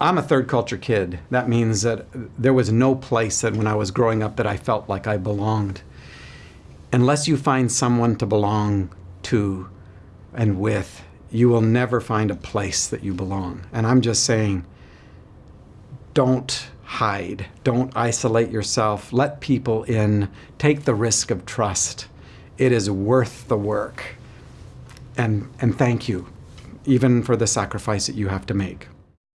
I'm a third culture kid. That means that there was no place that when I was growing up that I felt like I belonged. Unless you find someone to belong to and with, you will never find a place that you belong. And I'm just saying, don't hide. Don't isolate yourself. Let people in. Take the risk of trust. It is worth the work. And, and thank you, even for the sacrifice that you have to make.